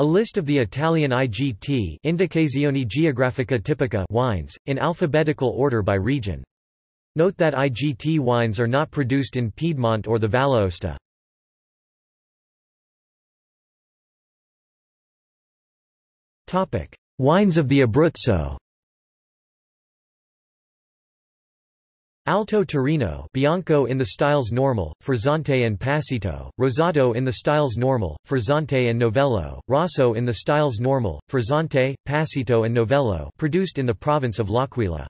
A list of the Italian IGT Indicazioni Geografica Tipica wines, in alphabetical order by region. Note that IGT wines are not produced in Piedmont or the Valle Aosta. Wines of the Abruzzo Alto Tirino Bianco in the styles Normal, Frizzante and Passito, Rosato in the styles Normal, Frizzante and Novello, Rosso in the styles Normal, Frizzante, Passito and Novello produced in the province of L'Aquila.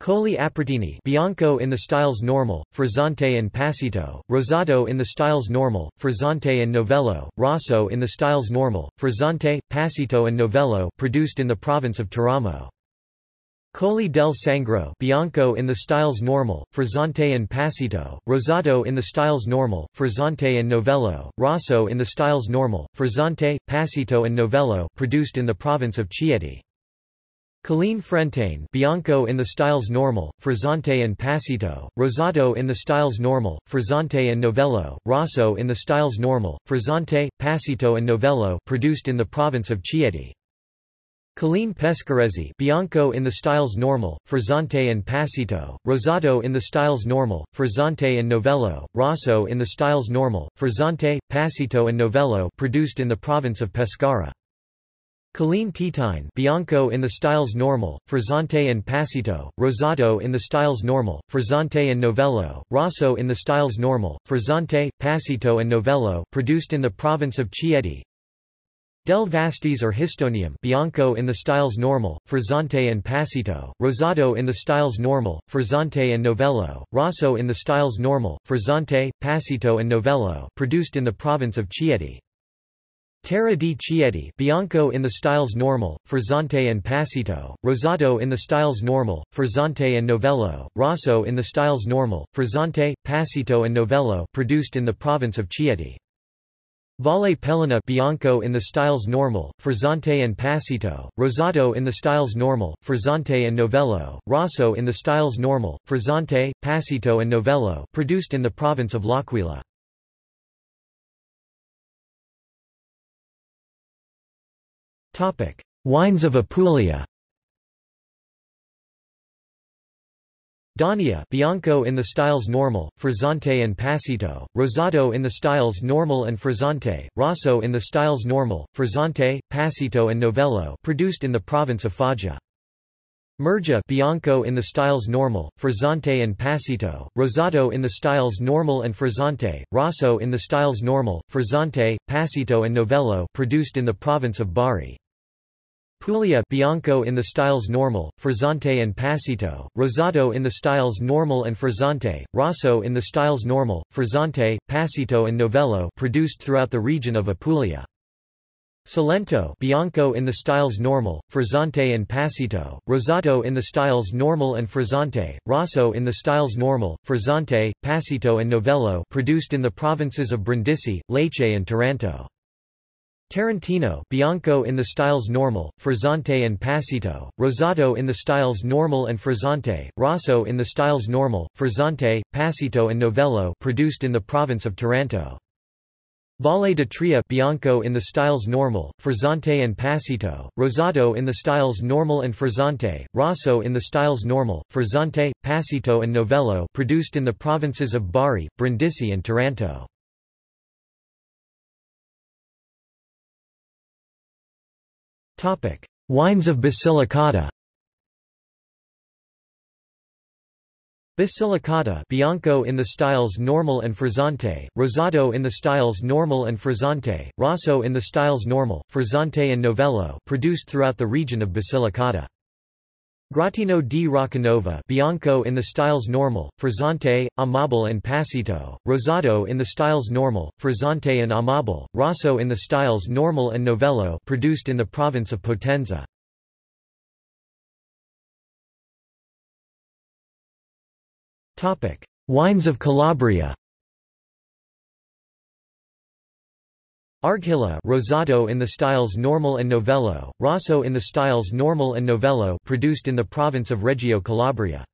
Colli Aprutini Bianco in the styles Normal, Frizzante and Passito, Rosato in the styles Normal, Frizzante and Novello, Rosso in the styles Normal, Frizzante, Passito and Novello produced in the province of Teramo. Colli del Sangro Bianco in the styles Normal, Frizzante and Passito, Rosato in the styles Normal, Frizzante and Novello, Rosso in the styles Normal, Frizzante, Passito and Novello produced in the province of Chieti. Colline Frentane Bianco in the styles Normal, Frizzante and Passito, Rosato in the styles Normal, Frizzante and Novello, Rosso in the styles Normal, Frizzante, Passito and Novello produced in the province of Chieti. Colline Pescaresi Bianco in the styles Normal, Frizzante and Passito, Rosato in the styles Normal, Frizzante and Novello, Rosso in the styles Normal, Frizzante, Passito and Novello produced in the province of Pescara. Colline Teatine Bianco in the styles Normal, Frizzante and Passito, Rosato in the styles Normal, Frizzante and Novello, Rosso in the styles Normal, Frizzante, Passito and Novello produced in the province of Chieti. Del Vastese or Histonium Bianco in the styles Normal, Frizzante and Passito, Rosato in the styles Normal, Frizzante and Novello, Rosso in the styles Normal, Frizzante, Passito and Novello produced in the province of Chieti. Terra di Chieti Bianco in the styles Normal, Frizzante and Passito, Rosato in the styles Normal, Frizzante and Novello, Rosso in the styles Normal, Frizzante, Passito and Novello produced in the province of Chieti. Valle Peligna Bianco in the styles Normal, Frizzante and Passito, Rosato in the styles Normal, Frizzante and Novello, Rosso in the styles Normal, Frizzante, Passito and Novello produced in the province of L'Aquila. Wines of Apulia Daunia Bianco in the styles Normal, Frizzante and Passito, Rosato in the styles Normal and Frizzante, Rosso in the styles Normal, Frizzante, Passito and Novello produced in the province of Foggia. Murgia Bianco in the styles Normal, Frizzante and Passito, Rosato in the styles Normal and Frizzante, Rosso in the styles Normal, Frizzante, Passito and Novello produced in the province of Bari. Puglia Bianco in the styles Normal, Frizzante and Passito, Rosato in the styles Normal and Frizzante, Rosso in the styles Normal, Frizzante, Passito and Novello produced throughout the region of Apulia. Salento Bianco in the styles Normal, Frizzante and Passito, Rosato in the styles Normal and Frizzante, Rosso in the styles Normal, Frizzante, Passito and Novello produced in the provinces of Brindisi, Lecce and Taranto. Tarantino Bianco in the styles Normal, Frizzante and Passito, Rosato in the styles Normal and Frizzante, Rosso in the styles Normal, Frizzante, Passito and Novello produced in the province of Taranto. Valle d'Itria Bianco in the styles Normal, Frizzante and Passito, Rosato in the styles Normal and Frizzante, Rosso in the styles Normal, Frizzante, Passito and Novello produced in the provinces of Bari, Brindisi and Taranto. Wines of Basilicata Basilicata Bianco in the styles Normal and Frizzante, Rosato in the styles Normal and Frizzante, Rosso in the styles Normal, Frizzante and Novello produced throughout the region of Basilicata. Grottino di Roccanova Bianco in the styles Normal, Frizzante, Amabile and Passito, Rosato in the styles Normal, Frizzante and Amabile, Rosso in the styles Normal and Novello produced in the province of Potenza. Wines of Calabria Argilla Rosato in the styles Normal and Novello, Rosso in the styles Normal and Novello produced in the province of Reggio Calabria.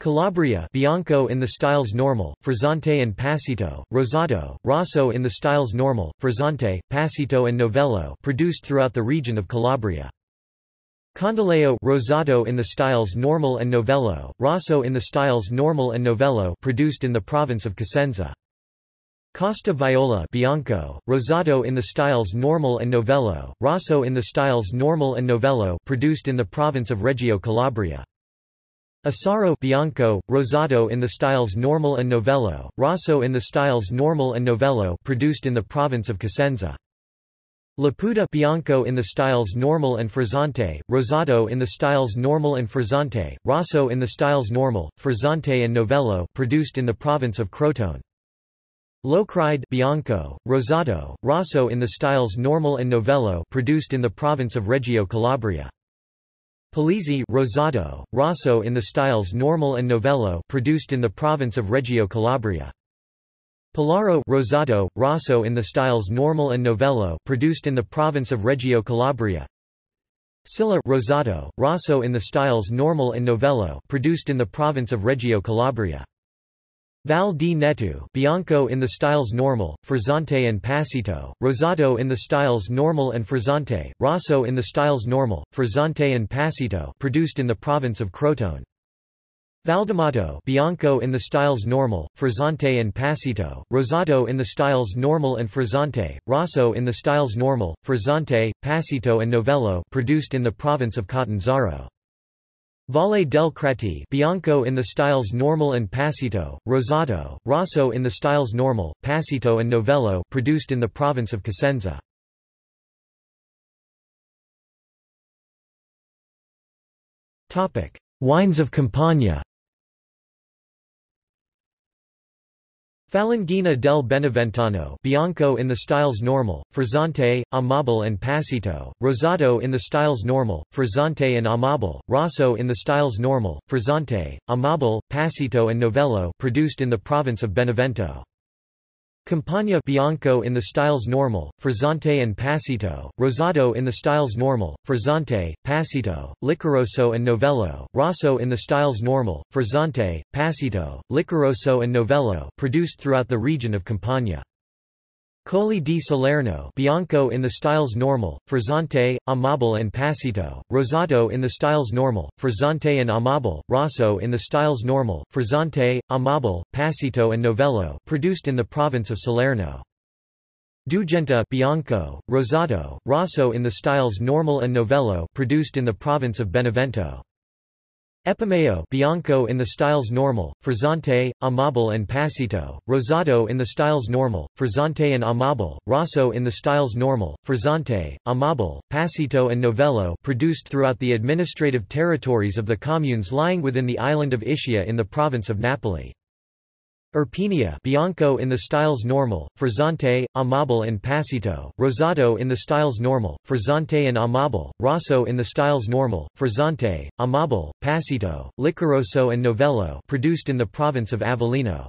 Calabria Bianco in the styles normal, Frizzante and Passito, Rosato, Rosso in the styles normal, Frizzante, Passito and Novello produced throughout the region of Calabria. Condoleo Rosato in the styles normal and Novello, Rosso in the styles normal and Novello produced in the province of Cosenza. Costa Viola Bianco, Rosato in the styles normal and Novello, Rosso in the styles normal and Novello produced in the province of Reggio Calabria. Esaro Bianco, Rosato in the styles normal and Novello, Rosso in the styles normal and Novello produced in the province of Cosenza. Lipuda Bianco in the styles normal and Frizzante, Rosato in the styles normal and Frizzante, Rosso in the styles normal, Frizzante and Novello produced in the province of Crotone. Locride Bianco, Rosato, Rosso in the styles normal and Novello produced in the province of Reggio Calabria. Palizzi Rosato, Rosso in the styles normal and Novello produced in the province of Reggio Calabria. Pellaro Rosato, Rosso in the styles normal and Novello produced in the province of Reggio Calabria. Scilla Rosato, Rosso in the styles normal and Novello produced in the province of Reggio Calabria. Val di Neto Bianco in the styles normal, Frizzante and Passito, Rosato in the styles normal and Frizzante, Rosso in the styles normal, Frizzante and Passito produced in the province of Crotone. Valdamato Bianco in the styles normal, Frizzante and Passito, Rosato in the styles normal and Frizzante, Rosso in the styles normal, Frizzante, Passito and Novello produced in the province of Catanzaro. Valle dei Crati Bianco in the styles normal and Passito, Rosato, Rosso in the styles normal, Passito and Novello produced in the province of Cosenza. Wines of Campania Falanghina del Beneventano Bianco in the styles normal, Frizzante, Amabile and Passito, Rosato in the styles normal, Frizzante and Amabile, Rosso in the styles normal, Frizzante, Amabile, Passito and Novello produced in the province of Benevento. Campania Bianco in the styles normal, Frizzante and Passito, Rosato in the styles normal, Frizzante, Passito, Licoroso and Novello, Rosso in the styles normal, Frizzante, Passito, Licoroso and Novello produced throughout the region of Campania. Colli di Salerno Bianco in the styles normal, Frizzante, Amabile and Passito, Rosato in the styles normal, Frizzante and Amabile, Rosso in the styles normal, Frizzante, Amabile, Passito and Novello produced in the province of Salerno. Dugenta Bianco, Rosato, Rosso in the styles normal and Novello produced in the province of Benevento. Epomeo Bianco in the styles normal, Frizzante, Amabile and Passito, Rosato in the styles normal, Frizzante and Amabile, Rosso in the styles normal, Frizzante, Amabile, Passito and Novello produced throughout the administrative territories of the communes lying within the island of Ischia in the province of Napoli. Irpinia Bianco in the styles normal, Frizzante, Amabile and Passito, Rosato in the styles normal, Frizzante and Amabile, Rosso in the styles normal, Frizzante, Amabile, Passito, Licoroso and Novello produced in the province of Avellino.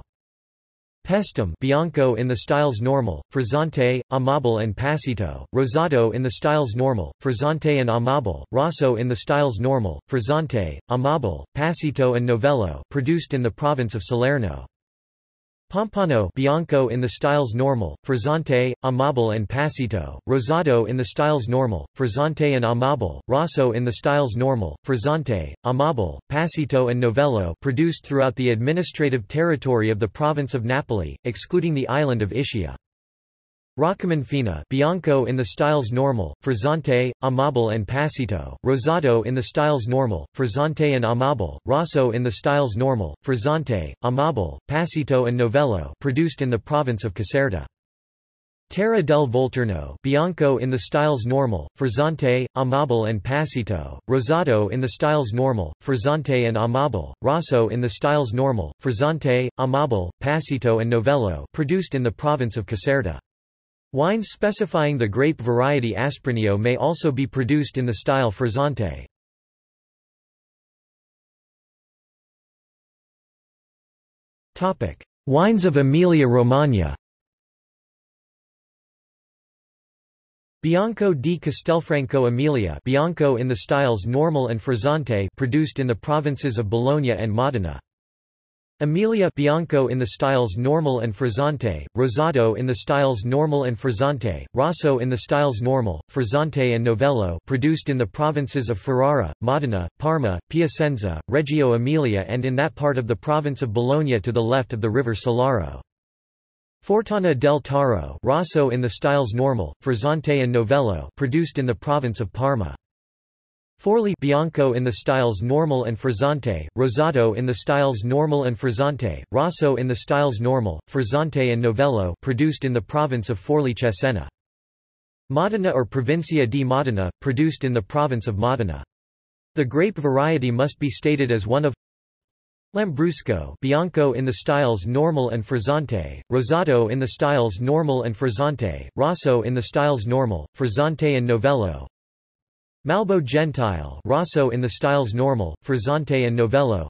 Paestum Bianco in the styles normal, Frizzante, Amabile and Passito, Rosato in the styles normal, Frizzante and Amabile, Rosso in the styles normal, Frizzante, Amabile, Passito and Novello produced in the province of Salerno. Pompeiano Bianco in the styles normal, Frizzante, Amabile and Passito, Rosato in the styles normal, Frizzante and Amabile, Rosso in the styles normal, Frizzante, Amabile, Passito and Novello produced throughout the administrative territory of the province of Napoli, excluding the island of Ischia. Roccamonfina Bianco in the styles normal, Frizzante, Amabile and Passito, Rosato in the styles normal, Frizzante and Amabile, Rosso in the styles normal, Frizzante, Amabile, Passito and Novello produced in the province of Caserta. Terra del Volturno Bianco in the styles normal, Frizzante, Amabile and Passito, Rosato in the styles normal, Frizzante and Amabile, Rosso in the styles normal, Frizzante, Amabile, Passito and Novello produced in the province of Caserta. Wines specifying the grape variety Asprinio may also be produced in the style Frizzante. Wines of Emilia-Romagna Bianco di Castelfranco Emilia Bianco in the styles normal and Frizzante produced in the provinces of Bologna and Modena. Emilia Bianco in the styles Normal and Frizzante, Rosado in the styles Normal and Frizzante, Rosso in the styles Normal, Frizzante and Novello produced in the provinces of Ferrara, Modena, Parma, Piacenza, Reggio Emilia and in that part of the province of Bologna to the left of the river Sillaro. Fortana del Taro Rosso in the styles Normal, Frizzante and Novello produced in the province of Parma. Forli Bianco in the styles Normal and Frizzante, Rosato in the styles Normal and Frizzante, Rosso in the styles Normal, Frizzante and Novello produced in the province of Forli Cesena. Modena or Provincia di Modena, produced in the province of Modena. The grape variety must be stated as one of Lambrusco Bianco in the styles Normal and Frizzante, Rosato in the styles Normal and Frizzante, Rosso in the styles Normal, Frizzante and Novello, Malbo Gentile Rosso in the styles Normal, Frizzante and Novello.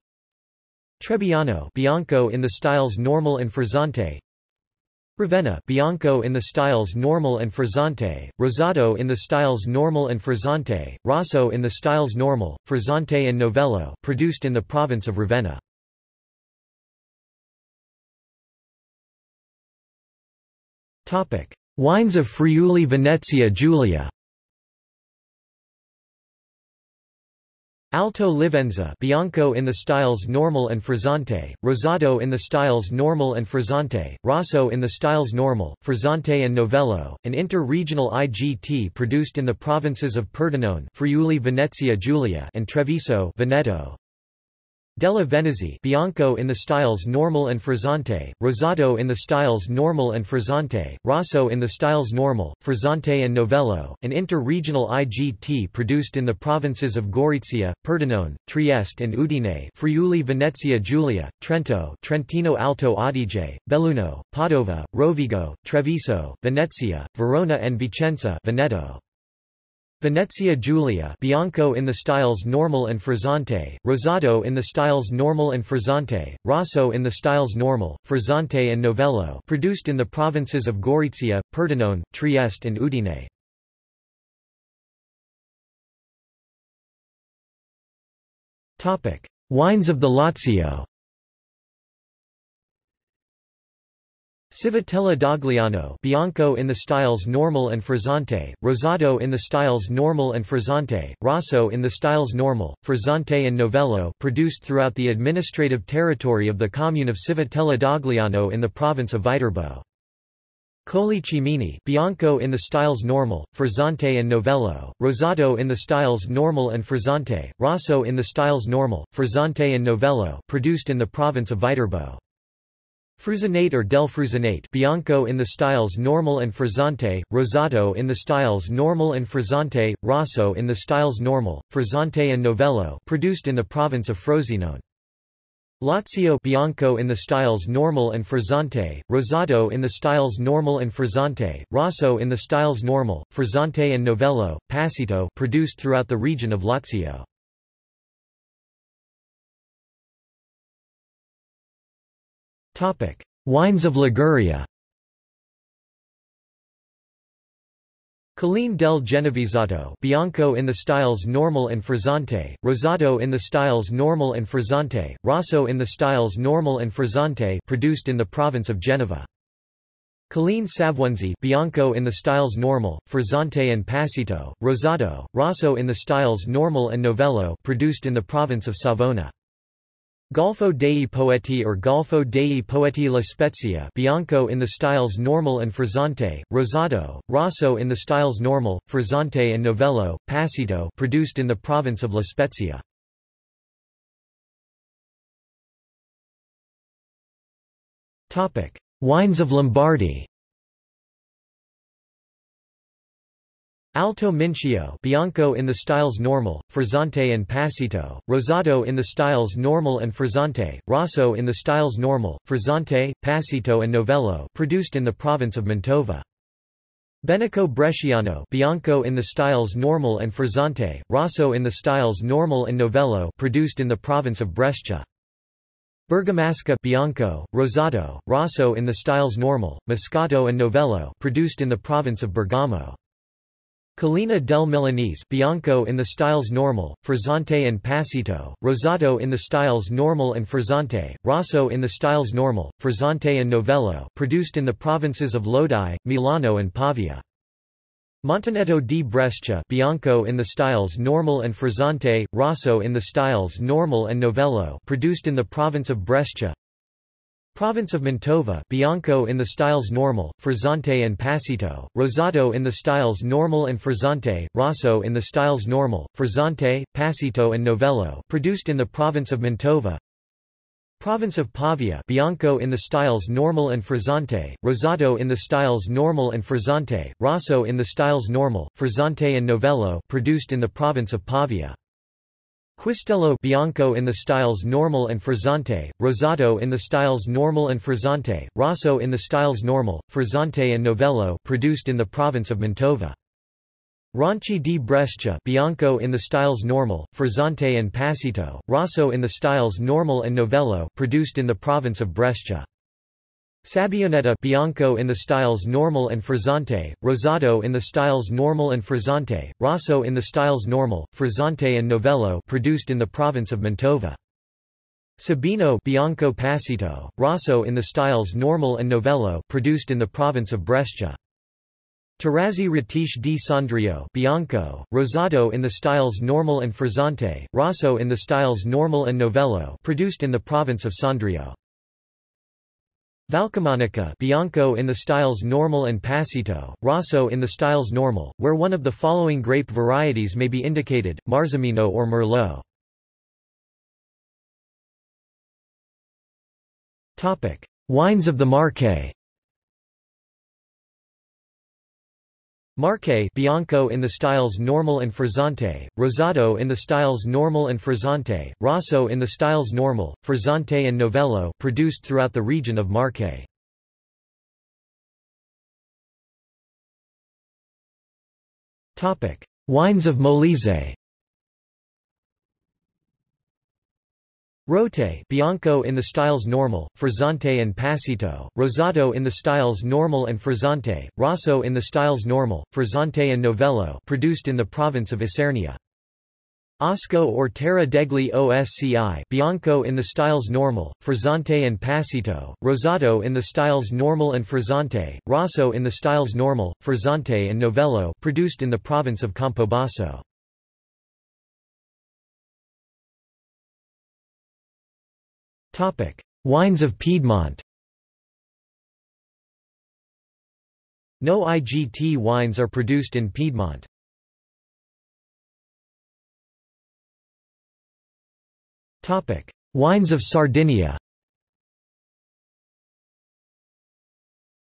Trebbiano Bianco in the styles Normal and Frizzante. Ravenna Bianco in the styles Normal and Frizzante, Rosato in the styles Normal and Frizzante, Rosso in the styles Normal, Frizzante and Novello produced in the province of Ravenna. Wines of Friuli Venezia Giulia Alto Livenza Bianco in the styles Normal and Frizzante, Rosado in the styles Normal and Frizzante, Rosso in the styles Normal, Frizzante and Novello, an inter-regional IGT produced in the provinces of Pordenone Friuli Venezia Giulia and Treviso Veneto. Della Venezia Bianco in the styles Normal and Frizzante, Rosato in the styles Normal and Frizzante, Rosso in the styles Normal, Frizzante and Novello, an inter-regional IGT produced in the provinces of Gorizia, Pordenone, Trieste and Udine Friuli Venezia Giulia, Trento Trentino Alto Adige, Belluno, Padova, Rovigo, Treviso, Venezia, Verona and Vicenza Veneto. Venezia Giulia Bianco in the styles Normal and Frizzante, Rosado in the styles Normal and Frizzante, Rosso in the styles Normal, Frizzante and Novello produced in the provinces of Gorizia, Pordenone, Trieste and Udine. Wines of the Lazio Civitella d'Agliano Bianco in the styles Normal and Frizzante, Rosato in the styles Normal and Frizzante, Rosso in the styles Normal, Frizzante and Novello produced throughout the administrative territory of the commune of Civitella d'Agliano in the province of Viterbo. Colli Cimini Bianco in the styles Normal, Frizzante and Novello, Rosato in the styles Normal and Frizzante, Rosso in the styles Normal, Frizzante and Novello produced in the province of Viterbo. Frusinate or del Frusinate Bianco in the styles Normal and Frizzante, rosato in the styles Normal and Frizzante, Rosso in the styles Normal, Frizzante and Novello produced in the province of Frosinone. Lazio Bianco in the styles Normal and Frizzante, rosato in the styles Normal and Frizzante, Rosso in the styles Normal, Frizzante and Novello, Passito produced throughout the region of Lazio. Wines of Liguria Colline del Genovesato Bianco in the styles Normal and Frizzante, Rosado in the styles Normal and Frizzante, Rosso in the styles Normal and Frizzante produced in the province of Genova. Colline Savonesi Bianco in the styles Normal, Frizzante and Passito, Rosato, Rosso in the styles Normal and Novello produced in the province of Savona. Golfo dei Poeti or Golfo dei Poeti La Spezia Bianco in the styles Normal and Frizzante, rosato, Rosso in the styles Normal, Frizzante and Novello, Passito produced in the province of La Spezia. Wines of Lombardy Alto Mincio Bianco in the styles Normal, Frizzante and Passito, rosato in the styles Normal and Frizzante, Rosso in the styles Normal, Frizzante, Passito and Novello produced in the province of Mantova. Benaco Bresciano Bianco in the styles Normal and Frizzante, Rosso in the styles Normal and Novello produced in the province of Brescia. Bergamasca Bianco, Rosado, Rosso in the styles Normal, Moscato and Novello produced in the province of Bergamo. Collina del Milanese Bianco in the styles normal, frizzante and passito, rosato in the styles normal and frizzante, rosso in the styles normal, frizzante and novello produced in the provinces of Lodi, Milano and Pavia. Montenetto di Brescia Bianco in the styles normal and frizzante, rosso in the styles normal and novello produced in the province of Brescia. Province of Mantova Bianco in the styles normal, frizzante and passito, rosato in the styles normal and frizzante, rosso in the styles normal, frizzante, passito and novello produced in the province of Mantova. Province of Pavia Bianco in the styles normal and frizzante, rosato in the styles normal and frizzante, rosso in the styles normal, frizzante and novello produced in the province of Pavia. Quistello Bianco in the styles normal and frizzante, rosato in the styles normal and frizzante, rosso in the styles normal, frizzante and novello produced in the province of Mantova. Ronchi di Brescia Bianco in the styles normal, frizzante and passito, rosso in the styles normal and novello produced in the province of Brescia. Sabbioneta Bianco in the styles normal and frizzante, rosato in the styles normal and frizzante, rosso in the styles normal, frizzante and novello produced in the province of Mantova. Sebino Bianco Passito, rosso in the styles normal and novello produced in the province of Brescia. Terrazze Retiche di Sondrio Bianco, rosato in the styles normal and frizzante, rosso in the styles normal and novello produced in the province of Sondrio. Valcamonica Bianco in the styles normal and passito, rosso in the styles normal, where one of the following grape varieties may be indicated, Marzemino or Merlot. Wines of the Marche Marche Bianco in the styles normal and frizzante, rosato in the styles normal and frizzante, rosso in the styles normal, frizzante and novello produced throughout the region of. Topic: Wines of Molise. Rotae Bianco in the styles normal, frizzante and passito, rosato in the styles normal and frizzante, rosso in the styles normal, frizzante and novello produced in the province of Isernia. Osco or Terra degli Osci Bianco in the styles normal, frizzante and passito, rosato in the styles normal and frizzante, rosso in the styles normal, frizzante and novello produced in the province of Campobasso. Wines of Piedmont. No IGT wines are produced in Piedmont. Topic: Wines of Sardinia.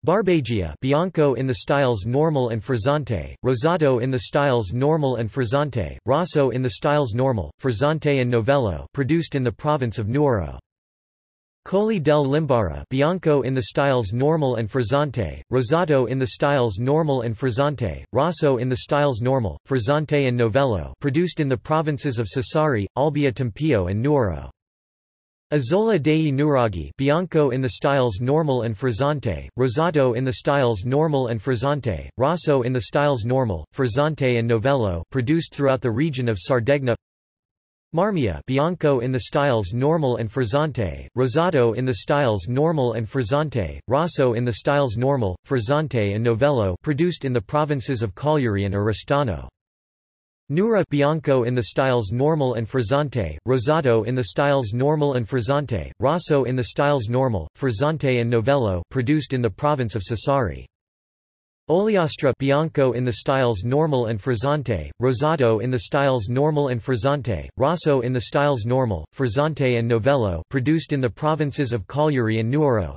Barbagia Bianco in the styles normal and frizzante, rosato in the styles normal and frizzante, rosso in the styles normal, frizzante and novello produced in the province of Nuoro. Colli del Limbara Bianco in the styles normal and frizzante, rosato in the styles normal and frizzante, rosso in the styles normal, frizzante and novello produced in the provinces of Sassari, Olbia Tempio and Nuoro. Isola dei Nuraghi Bianco in the styles normal and frizzante, rosato in the styles normal and frizzante, rosso in the styles normal, frizzante and novello produced throughout the region of Sardegna Marmilla Bianco in the styles normal and frizzante, rosato in the styles normal and frizzante, rosso in the styles normal, frizzante and novello produced in the provinces of Cagliari and Oristano. Nurra Bianco in the styles normal and frizzante, rosato in the styles normal and frizzante, rosso in the styles normal, frizzante and novello produced in the province of Sassari. Ogliastra Bianco in the styles normal and frizzante, rosato in the styles normal and frizzante, rosso in the styles normal, frizzante and novello produced in the provinces of Cagliari and Nuoro.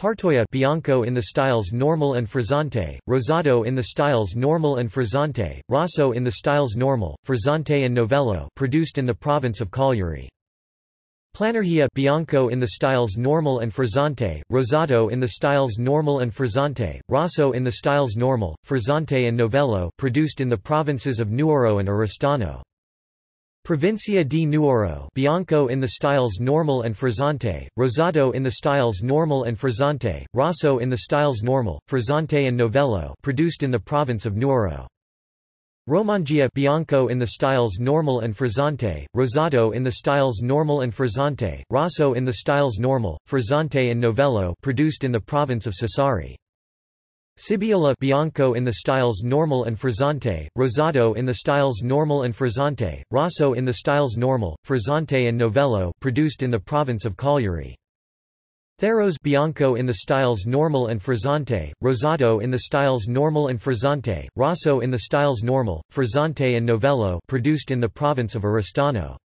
Parteolla Bianco in the styles normal and frizzante, rosato in the styles normal and frizzante, rosso in the styles normal, frizzante and novello produced in the province of Cagliari. Planargia Bianco in the styles normal and frizzante, rosato in the styles normal and frizzante, rosso in the styles normal, frizzante and novello produced in the provinces of Nuoro and Oristano. Provincia di Nuoro Bianco in the styles normal and frizzante, rosato in the styles normal and frizzante, rosso in the styles normal, frizzante and novello produced in the province of Nuoro. Romangia Bianco in the styles Normal and Frizzante, Rosato in the styles Normal and Frizzante, Rosso in the styles Normal, Frizzante and Novello produced in the province of Sassari. Sibiola Bianco in the styles Normal and Frizzante, Rosato in the styles Normal and Frizzante, Rosso in the styles Normal, Frizzante and Novello produced in the province of Cagliari. Tharros Bianco in the styles Normal and Frizzante, Rosato in the styles Normal and Frizzante, Rosso in the styles Normal, Frizzante and Novello produced in the province of Oristano.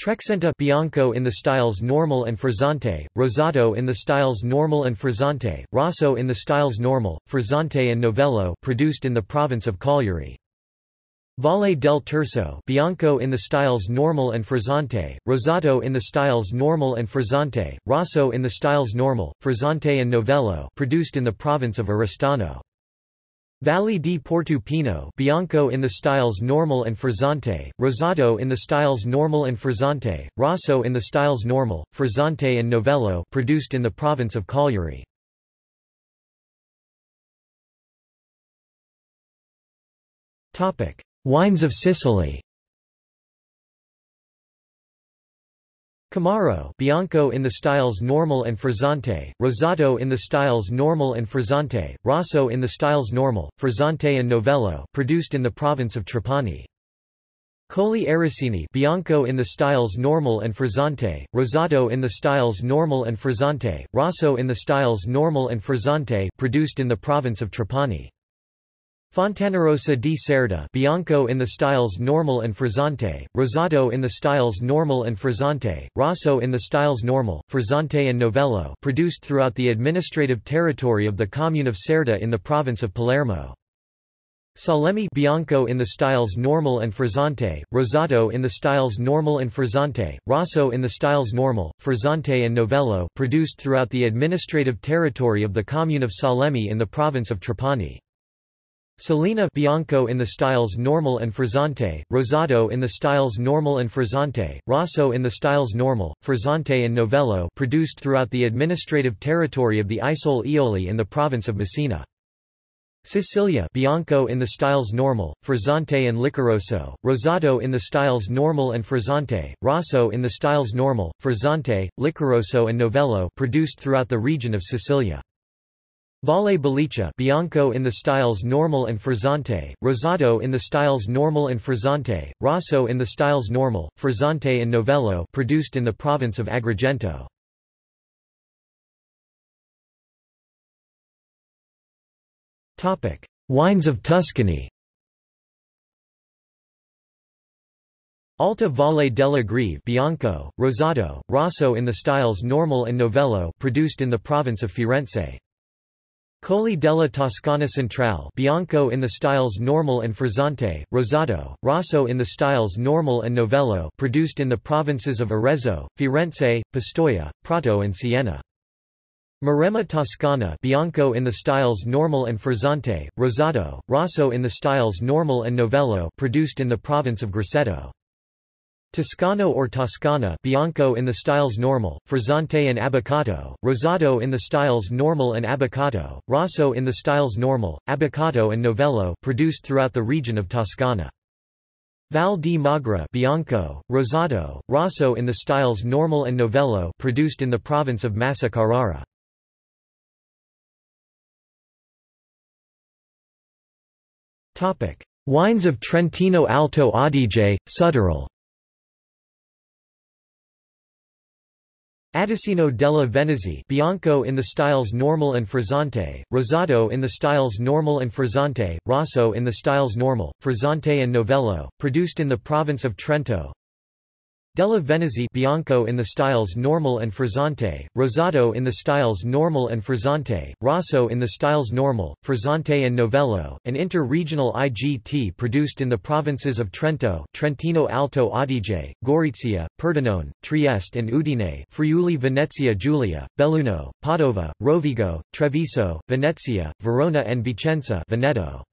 Trexenta Bianco in the styles Normal and Frizzante, Rosato in the styles Normal and Frizzante, Rosso in the styles Normal, Frizzante and Novello produced in the province of Cagliari. Valle del Tirso Bianco in the styles Normal and Frizzante, Rosato in the styles Normal and Frizzante, Rosso in the styles Normal, Frizzante and Novello produced in the province of Oristano. Valle di Porto Bianco in the styles Normal and Frizzante, Rosato in the styles Normal and Frizzante, Rosso in the styles Normal, Frizzante and Novello produced in the province of Cagliari. Topic: Wines of Sicily Camarro Bianco in the styles Normal and Frizzante, Rosato in the styles Normal and Frizzante, Rosso in the styles Normal, Frizzante and Novello produced in the province of Trapani. Colli Ericini Bianco in the styles Normal and Frizzante, Rosato in the styles Normal and Frizzante, Rosso in the styles Normal and Frizzante produced in the province of Trapani. Fontanarossa di Cerda Bianco in the styles Normal and Frizzante, Rosato in the styles Normal and Frizzante, Rosso in the styles Normal, Frizzante and Novello produced throughout the administrative territory of the commune of Cerda in the province of Palermo. Salemi Bianco in the styles Normal and Frizzante, Rosato in the styles Normal and Frizzante, Rosso in the styles Normal, Frizzante and Novello produced throughout the administrative territory of the commune of Salemi in the province of Trapani. Salina Bianco in the styles Normal and Frizzante, Rosado in the styles Normal and Frizzante, Rosso in the styles Normal, Frizzante and Novello produced throughout the administrative territory of the Isole Eolie in the province of Messina. Sicilia Bianco in the styles Normal, Frizzante and Licoroso, Rosado in the styles Normal and Frizzante, Rosso in the styles Normal, Frizzante, Licoroso and Novello produced throughout the region of Sicilia. Valle Bellice Bianco in the styles Normal and Frizzante, Rosato in the styles Normal and Frizzante, Rosso in the styles Normal, Frizzante and Novello produced in the province of Agrigento. Wines of Tuscany Alta Valle della Greve Bianco, Rosato, Rosso in the styles Normal and Novello produced in the province of Firenze. Colli della Toscana Centrale Bianco in the styles Normal and Frizzante, rosato, Rosso in the styles Normal and Novello produced in the provinces of Arezzo, Firenze, Pistoia, Prato and Siena. Maremma Toscana Bianco in the styles Normal and Frizzante, rosato, Rosso in the styles Normal and Novello produced in the province of Grosseto. Toscano or Toscana Bianco in the styles Normal, Frizzante and Abboccato, rosato in the styles Normal and Abboccato, Rosso in the styles Normal, Abboccato and Novello produced throughout the region of Toscana. Val di Magra Bianco, Rosado, Rosso in the styles Normal and Novello produced in the province of Massa Carrara. Wines of Trentino Alto Adige, Südtirol Atesino della Venezia Bianco in the styles Normal and Frizzante, Rosado in the styles Normal and Frizzante, Rosso in the styles Normal, Frizzante and Novello, produced in the province of Trento Della Venezia Bianco in the styles Normal and Frizzante, Rosato in the styles Normal and Frizzante, Rosso in the styles Normal, Frizzante and Novello, an inter-regional IGT produced in the provinces of Trento, Trentino Alto Adige, Gorizia, Pordenone, Trieste and Udine, Friuli Venezia Giulia, Belluno, Padova, Rovigo, Treviso, Venezia, Verona and Vicenza Veneto.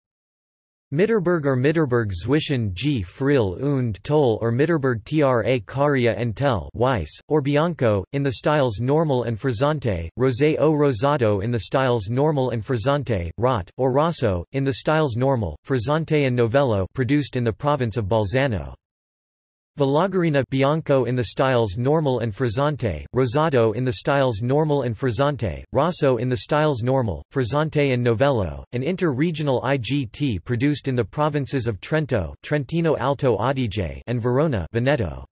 Mitterberg or Mitterberg zwischen G. Frill und Toll or Mitterberg tra Cauria and Tel Weiss, or Bianco, in the styles Normal and Frizzante, Rosé o Rosato in the styles Normal and Frizzante, Rot, or Rosso, in the styles Normal, Frizzante and Novello produced in the province of Bolzano. Vallagarina Bianco in the styles Normal and Frizzante, Rosato in the styles Normal and Frizzante, Rosso in the styles Normal, Frizzante and Novello, an inter-regional IGT produced in the provinces of Trento Trentino Alto Adige and Verona Veneto.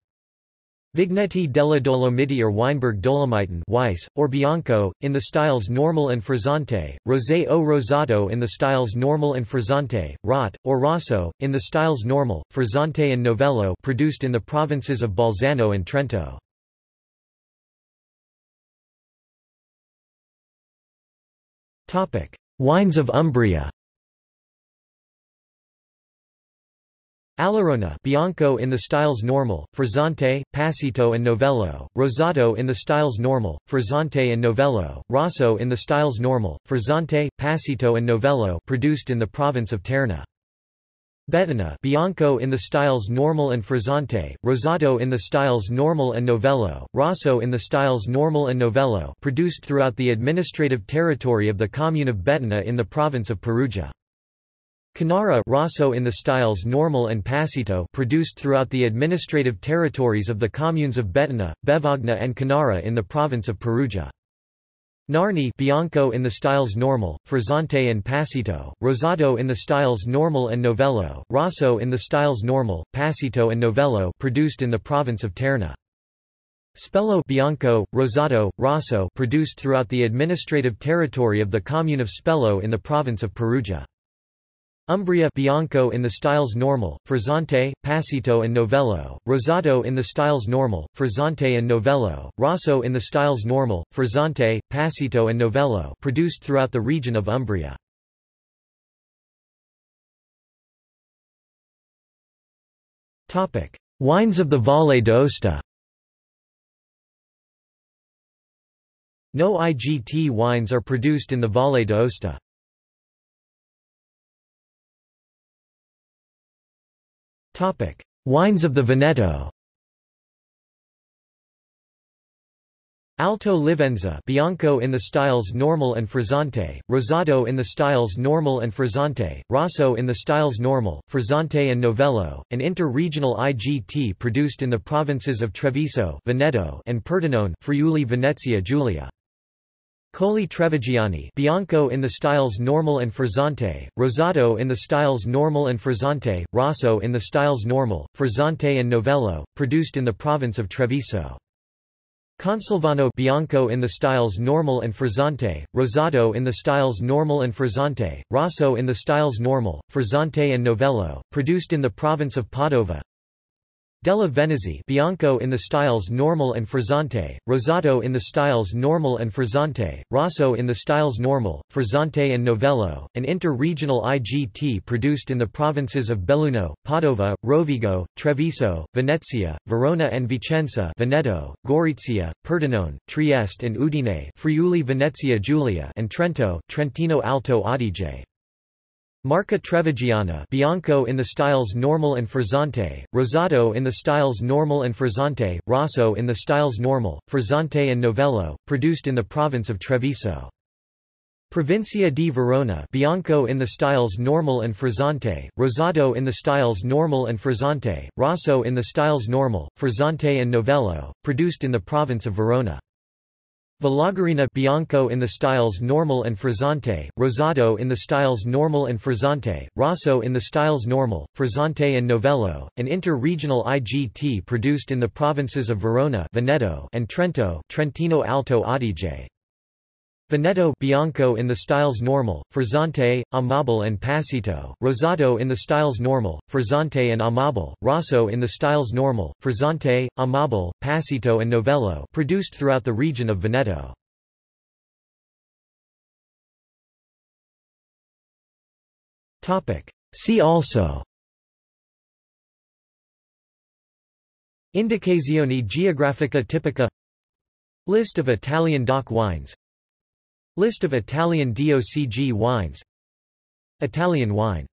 Vigneti della Dolomiti or Weinberg Dolomiten Weiss, or Bianco, in the styles Normal and Frizzante, Rosé o Rosato in the styles Normal and Frizzante, Rot, or Rosso, in the styles Normal, Frizzante and Novello produced in the provinces of Bolzano and Trento. Wines of Umbria Allerona Bianco in the styles Normal, Frizzante, Passito and Novello, Rosato in the styles Normal, Frizzante and Novello, Rosso in the styles Normal, Frizzante, Passito and Novello produced in the province of Terni. Bettona Bianco in the styles Normal and Frizzante, Rosato in the styles Normal and Novello, Rosso in the styles Normal and Novello produced throughout the administrative territory of the commune of Bettona in the province of Perugia. Cannara Rosso in the styles Normal and Passito produced throughout the administrative territories of the communes of Bettona, Bevagna and Cannara in the province of Perugia. Narni Bianco in the styles Normal, Frizzante and Passito, Rosato in the styles Normal and Novello, Rosso in the styles Normal, Passito and Novello produced in the province of Terni. Spello Bianco, Rosato, Rosso produced throughout the administrative territory of the commune of Spello in the province of Perugia. Umbria Bianco in the styles Normal, Frizzante, Passito and Novello, Rosato in the styles Normal, Frizzante and Novello, Rosso in the styles Normal, Frizzante, Passito and Novello produced throughout the region of Umbria. Wines of the Valle d'Aosta No IGT wines are produced in the Valle d'Aosta. Wines of the Veneto. Alto Livenza Bianco in the styles Normal and Frizzante, Rosato in the styles Normal and Frizzante, Rosso in the styles Normal, Frizzante and Novello, an inter-regional IGT produced in the provinces of Treviso Veneto and Pordenone Friuli Venezia Giulia. Colli Trevigiani Bianco in the styles Normal and Frizzante, Rosato in the styles Normal and Frizzante, Rosso in the styles Normal, Frizzante and Novello, produced in the province of Treviso. Conselvano Bianco in the styles Normal and Frizzante, Rosato in the styles Normal and Frizzante, Rosso in the styles Normal, Frizzante and Novello, produced in the province of Padova. Della Venezia Bianco in the styles Normal and Frizzante, Rosato in the styles Normal and Frizzante, Rosso in the styles Normal, Frizzante and Novello, an inter-regional IGT produced in the provinces of Belluno, Padova, Rovigo, Treviso, Venezia, Verona and Vicenza Veneto, Gorizia, Pordenone, Trieste and Udine Friuli Venezia Giulia and Trento Trentino Alto Adige. Marca Trevigiana Bianco in the styles Normal and Frizzante, Rosato in the styles Normal and Frizzante, Rosso in the styles Normal, Frizzante and Novello, produced in the province of Treviso. Provincia di Verona Bianco in the styles Normal and Frizzante, Rosato in the styles Normal and Frizzante, Rosso in the styles Normal, Frizzante and Novello, produced in the province of Verona. Vallagarina Bianco in the styles Normal and Frizzante, Rosato in the styles Normal and Frizzante, Rosso in the styles Normal, Frizzante and Novello, an inter-regional IGT produced in the provinces of Verona Veneto and Trento Trentino Alto Adige. Veneto Bianco in the styles Normal, Frizzante, Amabile and Passito, Rosato in the styles Normal, Frizzante and Amabile, Rosso in the styles Normal, Frizzante, Amabile, Passito and Novello produced throughout the region of Veneto. See also Indicazioni geografica tipica List of Italian DOC wines List of Italian DOCG wines. Italian wine